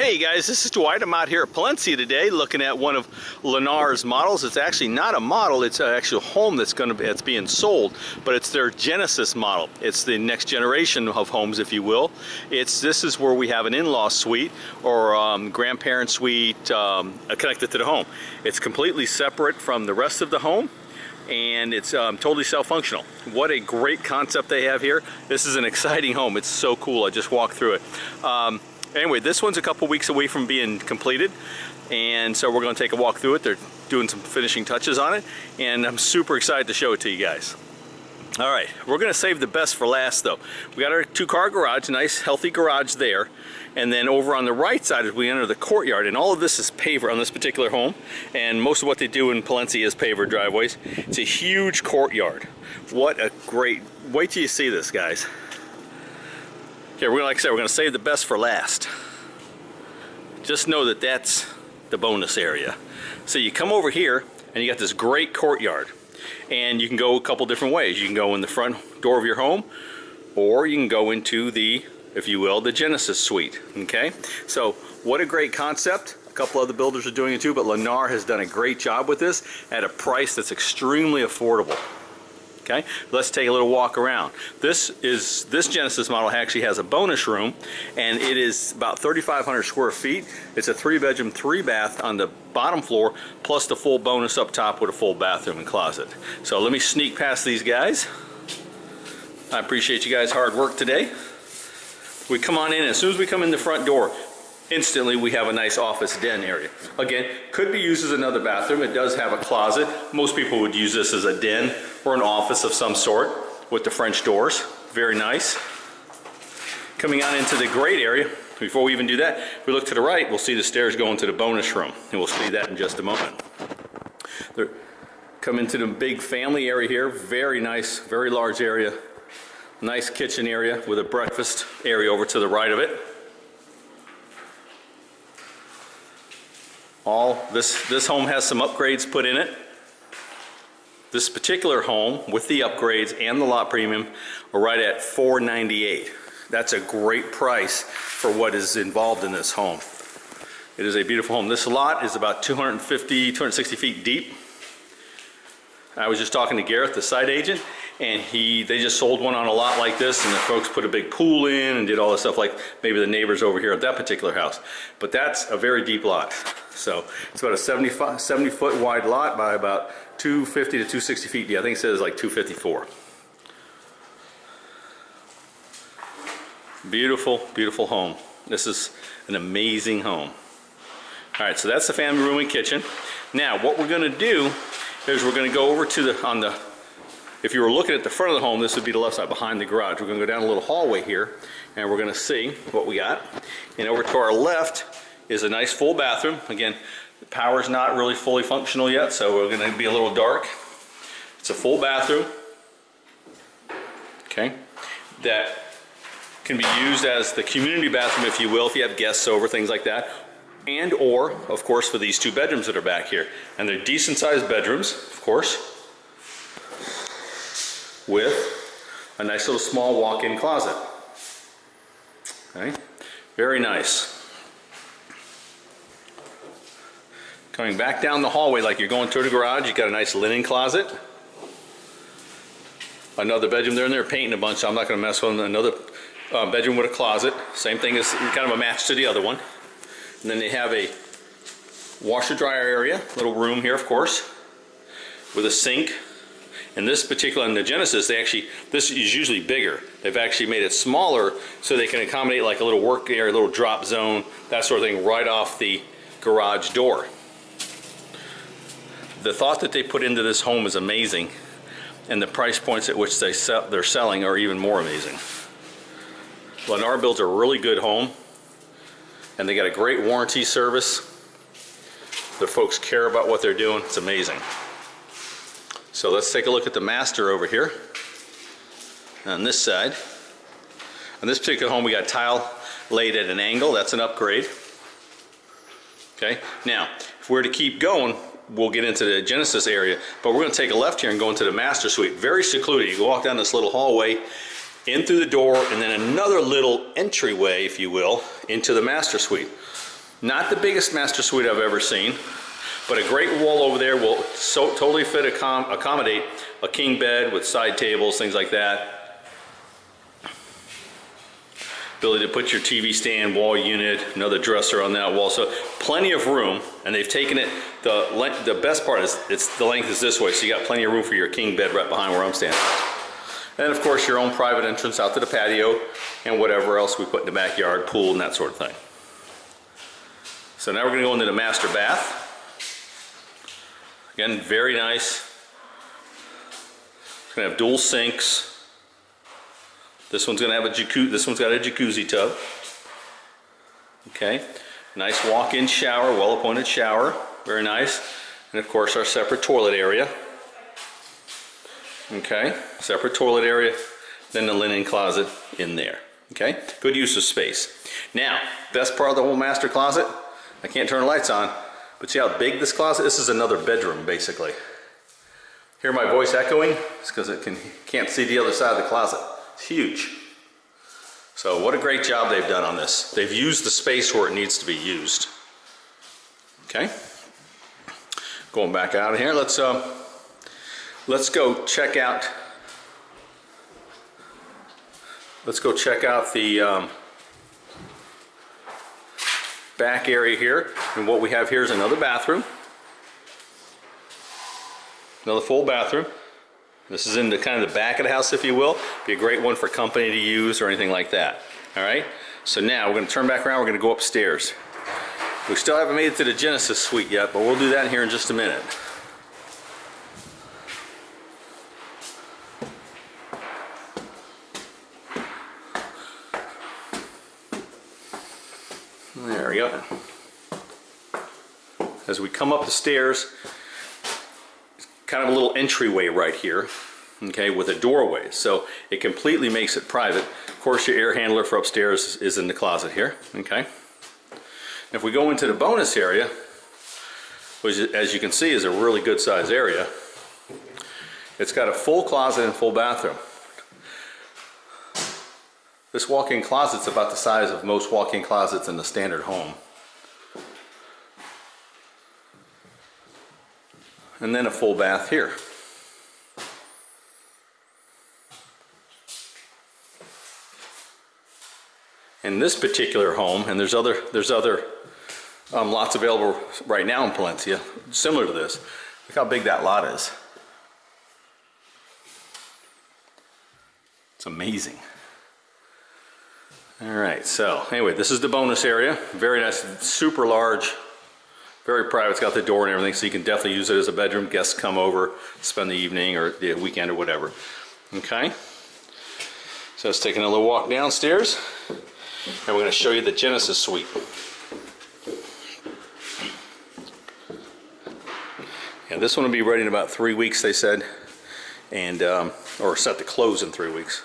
Hey guys, this is Dwight. I'm out here at Palencia today looking at one of Lennar's models. It's actually not a model, it's an actual home that's going to be that's being sold, but it's their Genesis model. It's the next generation of homes, if you will. It's This is where we have an in-law suite or um, grandparent suite um, connected to the home. It's completely separate from the rest of the home and it's um, totally self-functional. What a great concept they have here. This is an exciting home. It's so cool. I just walked through it. Anyway, this one's a couple weeks away from being completed and so we're going to take a walk through it. They're doing some finishing touches on it and I'm super excited to show it to you guys. All right, we're gonna save the best for last though. We got our two car garage, nice healthy garage there. And then over on the right side as we enter the courtyard, and all of this is paver on this particular home. And most of what they do in Palencia is paver driveways. It's a huge courtyard. What a great, wait till you see this guys. Okay, we're gonna, like I said, we're gonna save the best for last. Just know that that's the bonus area. So you come over here and you got this great courtyard and you can go a couple different ways. You can go in the front door of your home or you can go into the, if you will, the Genesis suite, okay? So what a great concept. A couple other builders are doing it too, but Lennar has done a great job with this at a price that's extremely affordable okay? Let's take a little walk around. This is this Genesis model actually has a bonus room and it is about 3,500 square feet. It's a three bedroom, three bath on the bottom floor plus the full bonus up top with a full bathroom and closet. So let me sneak past these guys. I appreciate you guys hard work today. We come on in, as soon as we come in the front door, instantly we have a nice office den area. Again, could be used as another bathroom. It does have a closet. Most people would use this as a den or an office of some sort with the French doors. Very nice. Coming on into the great area, before we even do that, if we look to the right, we'll see the stairs going to the bonus room. And we'll see that in just a moment. They're, come into the big family area here. Very nice, very large area. Nice kitchen area with a breakfast area over to the right of it. All this, this home has some upgrades put in it. This particular home with the upgrades and the lot premium are right at 498. That's a great price for what is involved in this home. It is a beautiful home. This lot is about 250, 260 feet deep. I was just talking to Gareth, the site agent, and he they just sold one on a lot like this and the folks put a big pool in and did all this stuff like maybe the neighbors over here at that particular house but that's a very deep lot so it's about a 75 70 foot wide lot by about 250 to 260 feet deep. I think it says like 254 beautiful beautiful home. This is an amazing home. All right so that's the family room and kitchen. Now what we're going to do is we're going to go over to the on the if you were looking at the front of the home, this would be the left side behind the garage. We're going to go down a little hallway here and we're going to see what we got. And over to our left is a nice full bathroom. Again, the power's not really fully functional yet, so we're going to be a little dark. It's a full bathroom. Okay. That can be used as the community bathroom, if you will, if you have guests over, things like that. And or, of course, for these two bedrooms that are back here. And they're decent sized bedrooms, of course with a nice little small walk-in closet. Okay, very nice. Coming back down the hallway like you're going to the garage, you've got a nice linen closet. Another bedroom there and they're painting a bunch, so I'm not going to mess with them. Another uh, bedroom with a closet. Same thing as kind of a match to the other one. And then they have a washer dryer area, little room here of course, with a sink, in this particular, in the Genesis, they actually, this is usually bigger. They've actually made it smaller so they can accommodate like a little work area, a little drop zone, that sort of thing right off the garage door. The thought that they put into this home is amazing and the price points at which they sell, they're selling are even more amazing. Lennar builds a really good home and they got a great warranty service. The folks care about what they're doing. It's amazing. So let's take a look at the master over here on this side. On this particular home we got tile laid at an angle, that's an upgrade. Okay, now if we're to keep going we'll get into the Genesis area but we're going to take a left here and go into the master suite. Very secluded. You walk down this little hallway in through the door and then another little entryway, if you will, into the master suite. Not the biggest master suite I've ever seen, but a great wall over there will so totally fit accom accommodate a king bed with side tables, things like that. Ability to put your TV stand, wall unit, another dresser on that wall. So plenty of room, and they've taken it, the length, the best part is it's the length is this way, so you got plenty of room for your king bed right behind where I'm standing. And of course your own private entrance out to the patio and whatever else we put in the backyard, pool and that sort of thing. So now we're gonna go into the master bath. Again, very nice. It's gonna have dual sinks. This one's gonna have a jacuzzi, this one's got a jacuzzi tub. Okay, nice walk-in shower, well-appointed shower, very nice. And of course our separate toilet area. Okay, separate toilet area, then the linen closet in there. Okay, good use of space. Now, best part of the whole master closet, I can't turn the lights on, but see how big this closet, this is another bedroom basically. Hear my voice echoing? It's because it can, can't see the other side of the closet. Huge. So what a great job they've done on this. They've used the space where it needs to be used. Okay. Going back out of here, let's uh, let's go check out. Let's go check out the um, back area here. And what we have here is another bathroom. Another full bathroom. This is in the kind of the back of the house, if you will. Be a great one for company to use or anything like that. All right. So now we're going to turn back around. We're going to go upstairs. We still haven't made it to the Genesis suite yet, but we'll do that here in just a minute. There we go. As we come up the stairs, kind of a little entryway right here, okay, with a doorway. So it completely makes it private. Of course, your air handler for upstairs is in the closet here, okay. If we go into the bonus area, which as you can see is a really good size area, it's got a full closet and full bathroom. This walk-in closet's about the size of most walk-in closets in the standard home. And then a full bath here. In this particular home, and there's other there's other um, lots available right now in Palencia, similar to this. Look how big that lot is. It's amazing. All right, so anyway, this is the bonus area. Very nice, super large very private. It's got the door and everything, so you can definitely use it as a bedroom. Guests come over, spend the evening or the weekend or whatever. Okay. So let's take another walk downstairs, and we're going to show you the Genesis suite. And this one will be ready in about three weeks, they said, and um, or set to close in three weeks.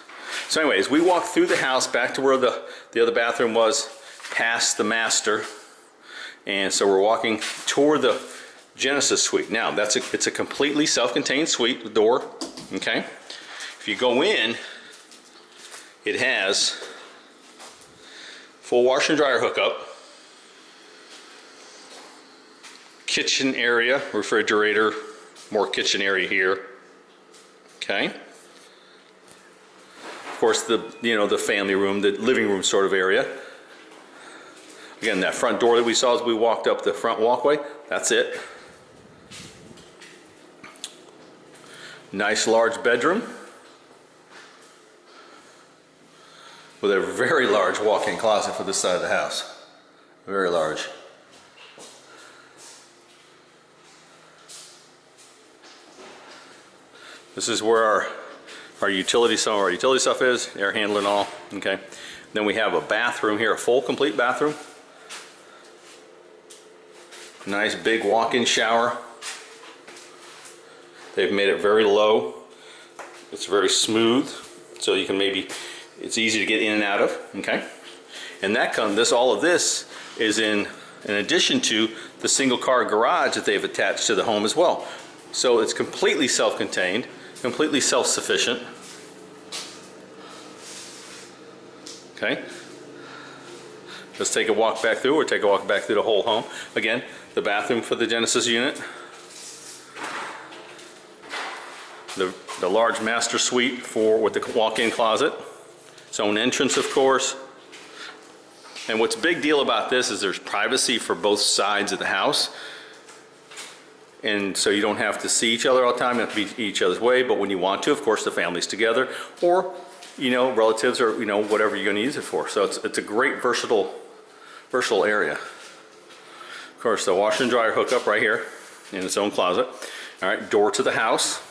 So anyways, we walked through the house back to where the, the other bathroom was, past the master, and so we're walking toward the Genesis suite. Now, that's a, it's a completely self-contained suite, the door, okay? If you go in, it has full washer and dryer hookup, kitchen area, refrigerator, more kitchen area here, okay? Of course, the, you know, the family room, the living room sort of area. Again, that front door that we saw as we walked up the front walkway, that's it. Nice large bedroom with a very large walk-in closet for this side of the house. Very large. This is where our, our utility, some of our utility stuff is, air handling all, okay. Then we have a bathroom here, a full complete bathroom. Nice big walk-in shower. They've made it very low. It's very smooth, so you can maybe, it's easy to get in and out of, okay? And that comes, this, all of this is in, in addition to the single car garage that they've attached to the home as well. So it's completely self-contained, completely self-sufficient. Okay? Let's take a walk back through, or take a walk back through the whole home. Again, the bathroom for the Genesis unit. The, the large master suite for with the walk-in closet. Its own entrance, of course. And what's a big deal about this is there's privacy for both sides of the house. And so you don't have to see each other all the time, you have to be each other's way, but when you want to, of course, the family's together, or, you know, relatives or, you know, whatever you're gonna use it for. So it's, it's a great versatile, versatile area. Of course, the washer and dryer hookup right here in its own closet. All right, door to the house.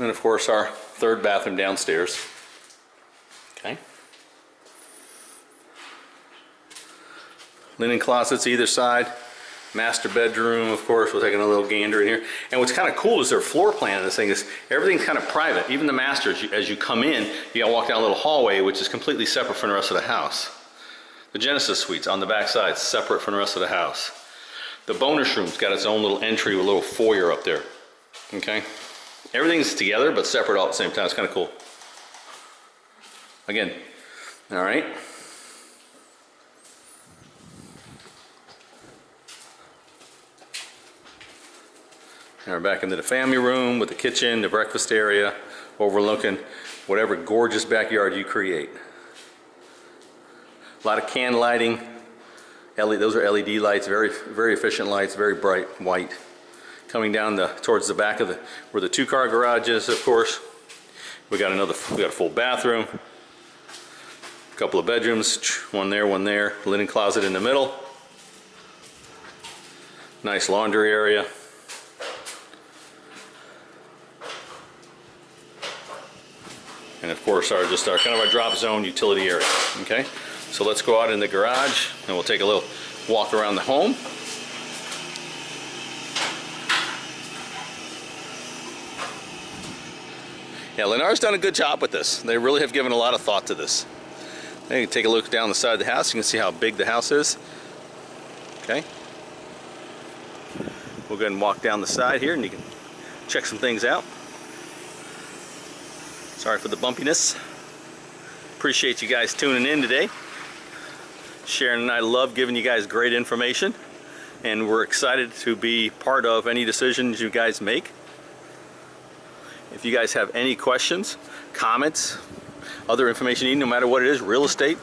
And of course, our third bathroom downstairs. Okay. Linen closets either side. Master bedroom, of course, we're taking a little gander in here. And what's kind of cool is their floor plan of this thing is everything's kind of private. Even the master, as you, as you come in, you gotta walk down a little hallway, which is completely separate from the rest of the house. The Genesis suites on the back side, separate from the rest of the house. The bonus room's got its own little entry with a little foyer up there. Okay? Everything's together but separate all at the same time. It's kind of cool. Again, all right. Now we're back into the family room with the kitchen, the breakfast area, overlooking whatever gorgeous backyard you create. A lot of can lighting. LED, those are LED lights, very very efficient lights, very bright white. Coming down the towards the back of the where the two car garage is, of course. We got another we got a full bathroom. A couple of bedrooms, one there, one there, linen closet in the middle. Nice laundry area. and of course our just our kind of our drop zone utility area okay so let's go out in the garage and we'll take a little walk around the home. Yeah Lennar's done a good job with this. They really have given a lot of thought to this. Now you can take a look down the side of the house. You can see how big the house is. Okay. We'll go ahead and walk down the side here and you can check some things out. Sorry for the bumpiness. Appreciate you guys tuning in today. Sharon and I love giving you guys great information and we're excited to be part of any decisions you guys make. If you guys have any questions, comments, other information you need, no matter what it is, real estate,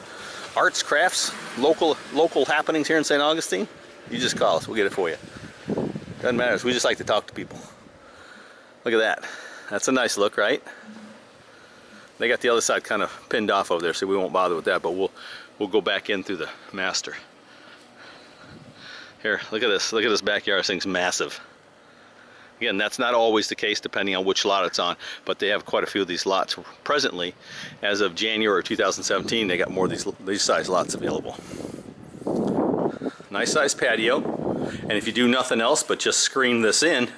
arts, crafts, local local happenings here in St. Augustine, you just call us, we'll get it for you. Doesn't matter, we just like to talk to people. Look at that. That's a nice look, right? They got the other side kind of pinned off over there, so we won't bother with that, but we'll we'll go back in through the master. Here, look at this. Look at this backyard. This thing's massive. Again, that's not always the case depending on which lot it's on, but they have quite a few of these lots presently. As of January 2017, they got more of these, these size lots available. Nice size patio, and if you do nothing else but just screen this in,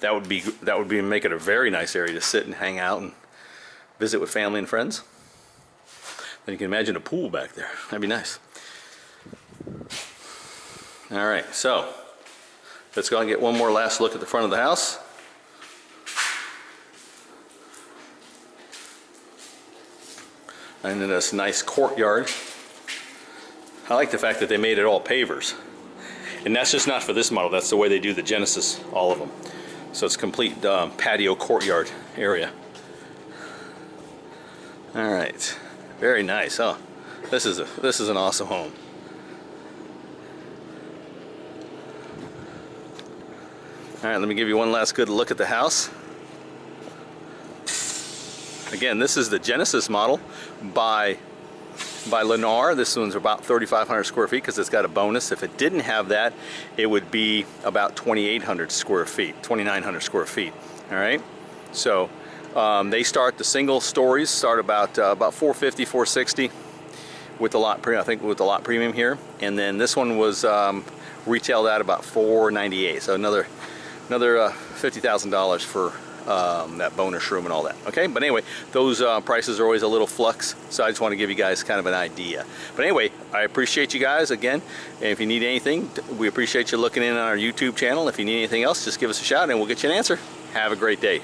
that would be that would be make it a very nice area to sit and hang out and visit with family and friends. Then you can imagine a pool back there. That'd be nice. All right, so let's go and get one more last look at the front of the house. And then this nice courtyard. I like the fact that they made it all pavers. And that's just not for this model, that's the way they do the Genesis, all of them. So it's complete um, patio courtyard area. All right, very nice. Oh, this is a this is an awesome home. All right, let me give you one last good look at the house. Again, this is the Genesis model by by Lennar. This one's about 3,500 square feet because it's got a bonus. If it didn't have that, it would be about 2,800 square feet, 2,900 square feet. All right, so um, they start the single stories start about uh, about 450, 460 with the lot premium. I think with the lot premium here, and then this one was um, retailed at about 498. So another another uh, fifty thousand dollars for um, that bonus room and all that. Okay, but anyway, those uh, prices are always a little flux, so I just want to give you guys kind of an idea. But anyway, I appreciate you guys again. And if you need anything, we appreciate you looking in on our YouTube channel. If you need anything else, just give us a shout and we'll get you an answer. Have a great day.